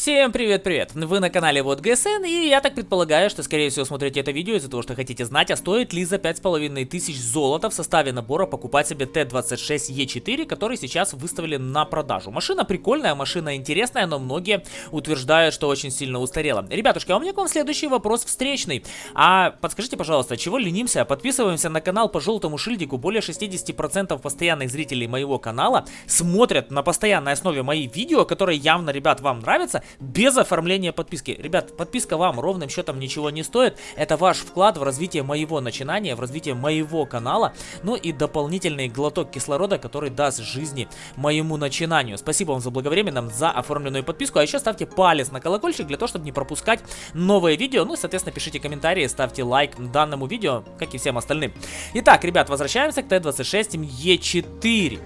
Всем привет-привет! Вы на канале Вот ГСН, и я так предполагаю, что скорее всего смотрите это видео из-за того, что хотите знать, а стоит ли за 5500 золота в составе набора покупать себе Т-26Е4, который сейчас выставили на продажу. Машина прикольная, машина интересная, но многие утверждают, что очень сильно устарела. Ребятушки, а у меня к вам следующий вопрос встречный. А подскажите, пожалуйста, чего ленимся? Подписываемся на канал по желтому шильдику. Более 60% постоянных зрителей моего канала смотрят на постоянной основе мои видео, которые явно, ребят, вам нравятся без оформления подписки. Ребят, подписка вам ровным счетом ничего не стоит. Это ваш вклад в развитие моего начинания, в развитие моего канала. Ну и дополнительный глоток кислорода, который даст жизни моему начинанию. Спасибо вам за благовременно, за оформленную подписку. А еще ставьте палец на колокольчик для того, чтобы не пропускать новые видео. Ну и, соответственно, пишите комментарии, ставьте лайк данному видео, как и всем остальным. Итак, ребят, возвращаемся к Т-26Е4.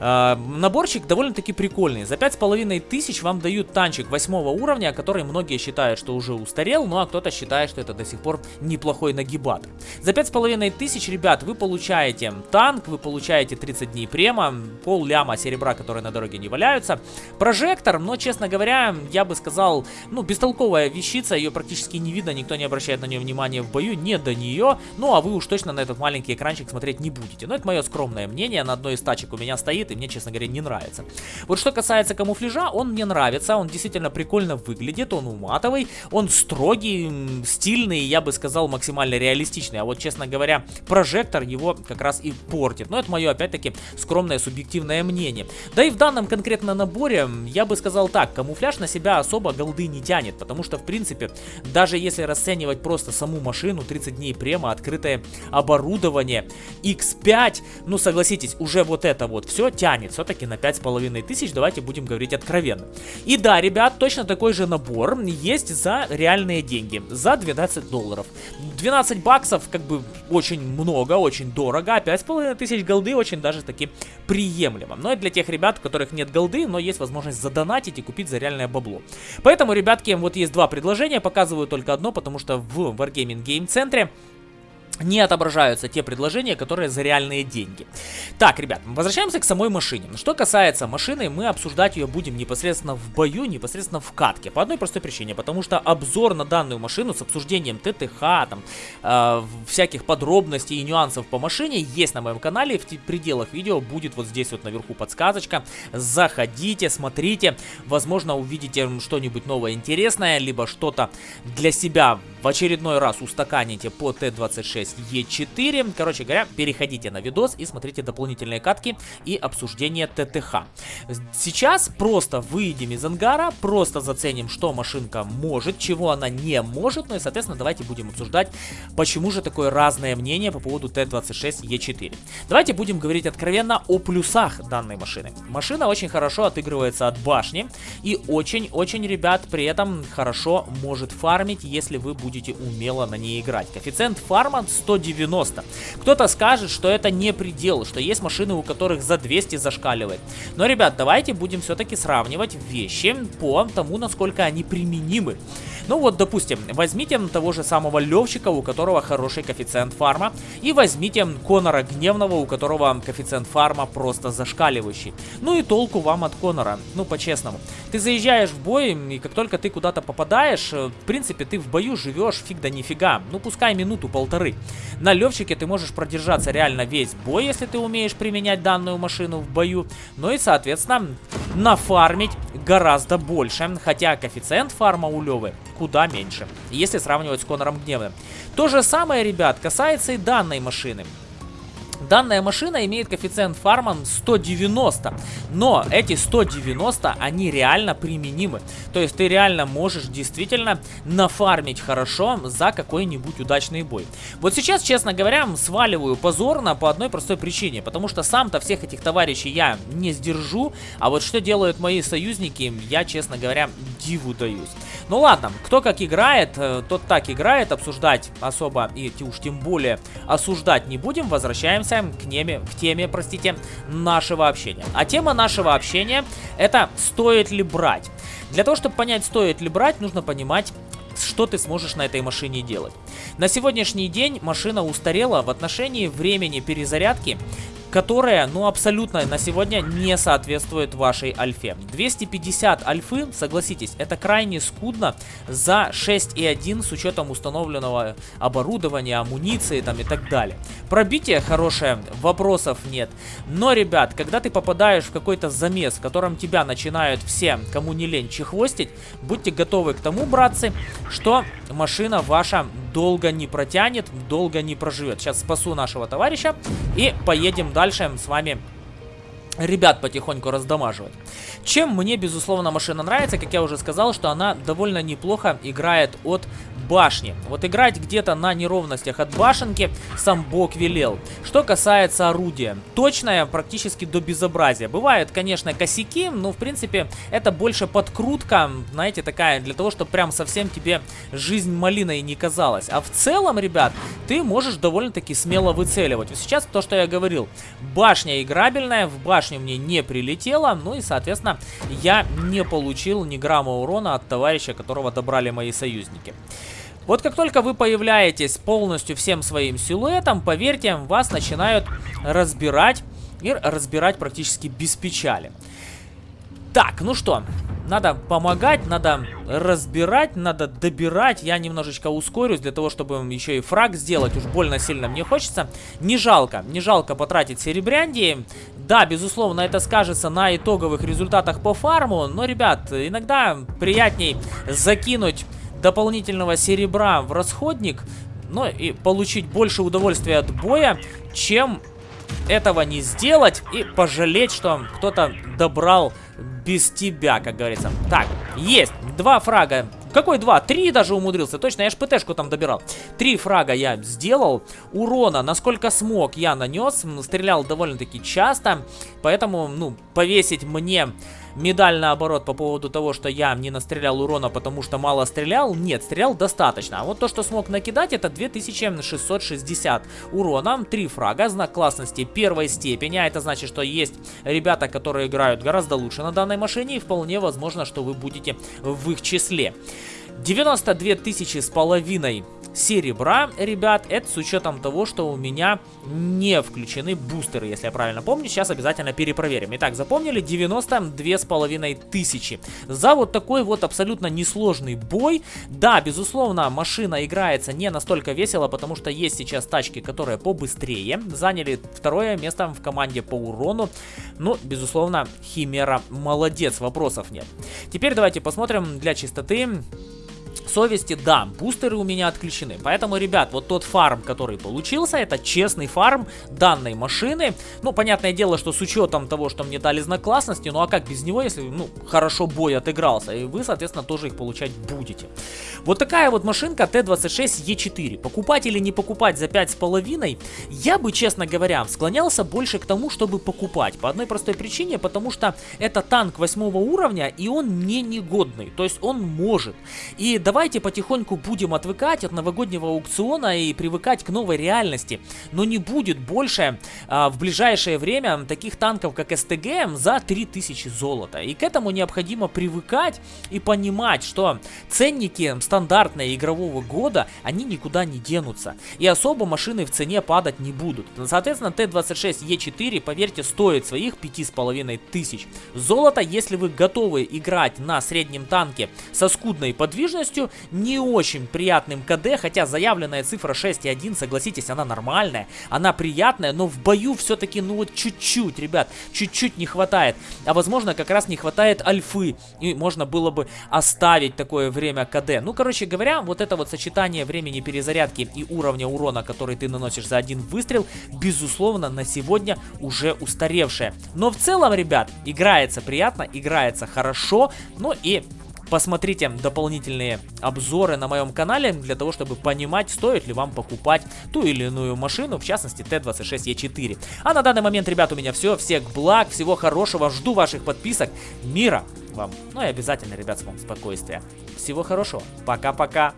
Э, наборчик довольно-таки прикольный. За 5500 вам дают танчик 8 уровня, который многие считают, что уже устарел, ну а кто-то считает, что это до сих пор неплохой нагибатор. За 5500, ребят, вы получаете танк, вы получаете 30 дней према, пол ляма серебра, которые на дороге не валяются, прожектор, но, честно говоря, я бы сказал, ну, бестолковая вещица, ее практически не видно, никто не обращает на нее внимания в бою, не до нее, ну а вы уж точно на этот маленький экранчик смотреть не будете. Но это мое скромное мнение, на одной из тачек у меня стоит и мне, честно говоря, не нравится. Вот что касается камуфляжа, он мне нравится, он действительно прикольно выглядит, он уматовый, он строгий, стильный, я бы сказал, максимально реалистичный. А вот, честно говоря, прожектор его как раз и портит. Но это мое, опять-таки, скромное субъективное мнение. Да и в данном конкретно наборе, я бы сказал так, камуфляж на себя особо голды не тянет, потому что, в принципе, даже если расценивать просто саму машину, 30 дней према, открытое оборудование, X5, ну, согласитесь, уже вот это вот все тянет все-таки на 5500, давайте будем говорить откровенно. И да, ребят, точно такой же набор есть за реальные деньги, за 12 долларов. 12 баксов как бы очень много, очень дорого, а 5500 голды очень даже таки приемлемо. Но и для тех ребят, у которых нет голды, но есть возможность задонатить и купить за реальное бабло. Поэтому, ребятки, вот есть два предложения, показываю только одно, потому что в Wargaming Game центре не отображаются те предложения, которые за реальные деньги. Так, ребят, возвращаемся к самой машине. Что касается машины, мы обсуждать ее будем непосредственно в бою, непосредственно в катке. По одной простой причине, потому что обзор на данную машину с обсуждением ТТХ, там, э, всяких подробностей и нюансов по машине есть на моем канале. В пределах видео будет вот здесь вот наверху подсказочка. Заходите, смотрите. Возможно, увидите что-нибудь новое интересное, либо что-то для себя в очередной раз устаканите по Т-26 Е4. Короче говоря, переходите на видос и смотрите дополнительные катки и обсуждение ТТХ. Сейчас просто выйдем из ангара, просто заценим, что машинка может, чего она не может. Ну и, соответственно, давайте будем обсуждать, почему же такое разное мнение по поводу Т-26Е4. Давайте будем говорить откровенно о плюсах данной машины. Машина очень хорошо отыгрывается от башни и очень-очень, ребят, при этом хорошо может фармить, если вы будете умело на ней играть. Коэффициент фарма 190. Кто-то скажет, что это не предел, что есть машины, у которых за 200 зашкаливает. Но, ребят, давайте будем все-таки сравнивать вещи по тому, насколько они применимы. Ну вот, допустим, возьмите того же самого Левчика, у которого хороший коэффициент фарма, и возьмите Конора Гневного, у которого коэффициент фарма просто зашкаливающий. Ну и толку вам от Конора, ну по-честному. Ты заезжаешь в бой, и как только ты куда-то попадаешь, э, в принципе, ты в бою живешь фиг да нифига, ну пускай минуту-полторы. На Левчике ты можешь продержаться реально весь бой, если ты умеешь применять данную машину в бою, ну и, соответственно, нафармить гораздо больше, хотя коэффициент фарма у Левы куда меньше, если сравнивать с Конором Гневным. То же самое, ребят, касается и данной машины. Данная машина имеет коэффициент фарма 190, но эти 190, они реально применимы. То есть ты реально можешь действительно нафармить хорошо за какой-нибудь удачный бой. Вот сейчас, честно говоря, сваливаю позорно по одной простой причине, потому что сам-то всех этих товарищей я не сдержу, а вот что делают мои союзники, я, честно говоря, диву даюсь. Ну ладно, кто как играет, э, тот так играет, обсуждать особо и уж тем более осуждать не будем, возвращаемся к, неме, к теме, простите, нашего общения. А тема нашего общения это стоит ли брать. Для того, чтобы понять, стоит ли брать, нужно понимать, что ты сможешь на этой машине делать. На сегодняшний день машина устарела в отношении времени перезарядки которая, ну, абсолютно на сегодня не соответствует вашей альфе. 250 альфы, согласитесь, это крайне скудно за 6.1 с учетом установленного оборудования, амуниции там и так далее. Пробитие хорошее, вопросов нет. Но, ребят, когда ты попадаешь в какой-то замес, в котором тебя начинают все, кому не лень, чехвостить, будьте готовы к тому, братцы, что машина ваша долго не протянет, долго не проживет. Сейчас спасу нашего товарища и поедем дальше с вами ребят потихоньку раздамаживать. Чем мне, безусловно, машина нравится, как я уже сказал, что она довольно неплохо играет от башни. Вот играть где-то на неровностях от башенки сам бог велел. Что касается орудия, точное практически до безобразия. Бывают, конечно, косяки, но в принципе это больше подкрутка, знаете, такая для того, чтобы прям совсем тебе жизнь малиной не казалась. А в целом, ребят, ты можешь довольно-таки смело выцеливать. Сейчас то, что я говорил, башня играбельная, в башню мне не прилетело, ну и, соответственно, я не получил ни грамма урона от товарища, которого добрали мои союзники. Вот как только вы появляетесь полностью всем своим силуэтом, поверьте, вас начинают разбирать и разбирать практически без печали. Так, ну что, надо помогать, надо разбирать, надо добирать. Я немножечко ускорюсь для того, чтобы еще и фраг сделать. Уж больно сильно мне хочется. Не жалко, не жалко потратить серебрянди. Да, безусловно, это скажется на итоговых результатах по фарму. Но, ребят, иногда приятней закинуть дополнительного серебра в расходник, ну и получить больше удовольствия от боя, чем этого не сделать и пожалеть, что кто-то добрал без тебя, как говорится. Так, есть. Два фрага. Какой два? Три даже умудрился. Точно, я ж ПТшку там добирал. Три фрага я сделал. Урона, насколько смог, я нанес. Стрелял довольно-таки часто. Поэтому, ну, повесить мне медаль наоборот по поводу того, что я не настрелял урона, потому что мало стрелял. Нет, стрелял достаточно. А вот то, что смог накидать, это 2660 урона. Три фрага, знак классности первой степени. А это значит, что есть ребята, которые играют гораздо лучше на данной машине. И вполне возможно, что вы будете в их числе. 92 тысячи с половиной серебра, ребят, это с учетом того, что у меня не включены бустеры, если я правильно помню. Сейчас обязательно перепроверим. Итак, запомнили 92 с половиной тысячи. За вот такой вот абсолютно несложный бой. Да, безусловно, машина играется не настолько весело, потому что есть сейчас тачки, которые побыстрее. Заняли второе место в команде по урону. Ну, безусловно, Химера молодец, вопросов нет. Теперь давайте посмотрим для чистоты совести, да, бустеры у меня отключены. Поэтому, ребят, вот тот фарм, который получился, это честный фарм данной машины. Ну, понятное дело, что с учетом того, что мне дали знак классности, ну а как без него, если, ну, хорошо бой отыгрался, и вы, соответственно, тоже их получать будете. Вот такая вот машинка Т-26Е4. Покупать или не покупать за 5,5, я бы, честно говоря, склонялся больше к тому, чтобы покупать. По одной простой причине, потому что это танк 8 уровня, и он не негодный. То есть он может. И давайте потихоньку будем отвыкать от новогоднего аукциона и привыкать к новой реальности. Но не будет больше а, в ближайшее время таких танков, как СТГ, за 3000 золота. И к этому необходимо привыкать и понимать, что ценники стандартные игрового года, они никуда не денутся. И особо машины в цене падать не будут. Соответственно, Т-26Е4, поверьте, стоит своих 5500 золота, если вы готовы играть на среднем танке со скудной подвижностью, не очень приятным КД, хотя заявленная цифра 6,1, согласитесь, она нормальная, она приятная, но в бою все-таки, ну вот чуть-чуть, ребят, чуть-чуть не хватает. А возможно, как раз не хватает альфы, и можно было бы оставить такое время КД. Ну, короче говоря, вот это вот сочетание времени перезарядки и уровня урона, который ты наносишь за один выстрел, безусловно, на сегодня уже устаревшее. Но в целом, ребят, играется приятно, играется хорошо, ну и Посмотрите дополнительные обзоры на моем канале, для того, чтобы понимать, стоит ли вам покупать ту или иную машину, в частности Т-26Е4. А на данный момент, ребят, у меня все. Всех благ, всего хорошего, жду ваших подписок, мира вам. Ну и обязательно, ребят, с вам спокойствия. Всего хорошего. Пока-пока.